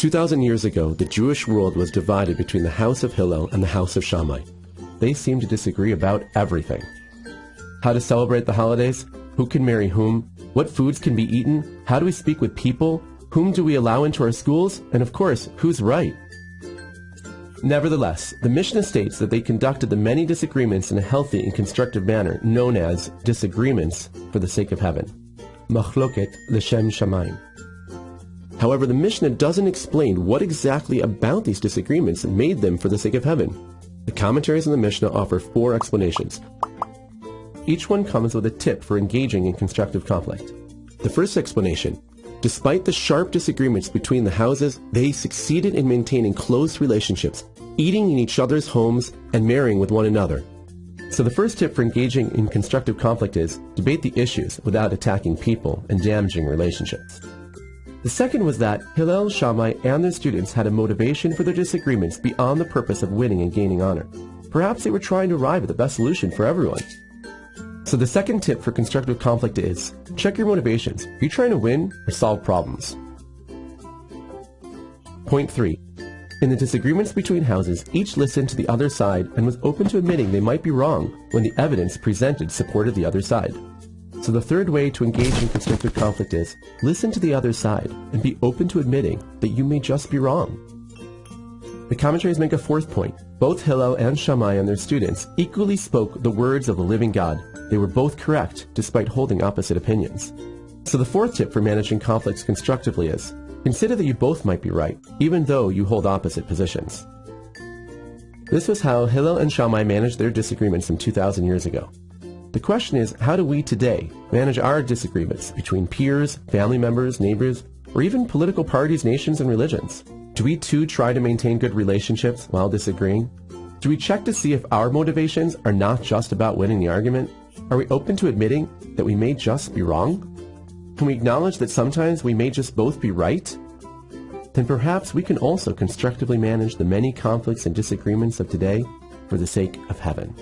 2,000 years ago, the Jewish world was divided between the house of Hillel and the house of Shammai. They seemed to disagree about everything. How to celebrate the holidays? Who can marry whom? What foods can be eaten? How do we speak with people? Whom do we allow into our schools? And of course, who's right? Nevertheless, the Mishnah states that they conducted the many disagreements in a healthy and constructive manner, known as disagreements for the sake of heaven. Machloket l'shem shamayim. However, the Mishnah doesn't explain what exactly about these disagreements made them for the sake of heaven. The commentaries in the Mishnah offer four explanations. Each one comes with a tip for engaging in constructive conflict. The first explanation Despite the sharp disagreements between the houses, they succeeded in maintaining close relationships, eating in each other's homes, and marrying with one another. So the first tip for engaging in constructive conflict is debate the issues without attacking people and damaging relationships. The second was that Hillel, Shammai, and their students had a motivation for their disagreements beyond the purpose of winning and gaining honor. Perhaps they were trying to arrive at the best solution for everyone. So the second tip for constructive conflict is, check your motivations. Are you trying to win or solve problems? Point 3. In the disagreements between houses, each listened to the other side and was open to admitting they might be wrong when the evidence presented supported the other side. So the third way to engage in constructive conflict is, listen to the other side and be open to admitting that you may just be wrong. The commentaries make a fourth point. Both Hillel and Shammai and their students equally spoke the words of the living God. They were both correct, despite holding opposite opinions. So the fourth tip for managing conflicts constructively is, consider that you both might be right, even though you hold opposite positions. This was how Hillel and Shammai managed their disagreements some 2,000 years ago. The question is, how do we today manage our disagreements between peers, family members, neighbors, or even political parties, nations, and religions? Do we too try to maintain good relationships while disagreeing? Do we check to see if our motivations are not just about winning the argument? Are we open to admitting that we may just be wrong? Can we acknowledge that sometimes we may just both be right? Then perhaps we can also constructively manage the many conflicts and disagreements of today for the sake of heaven.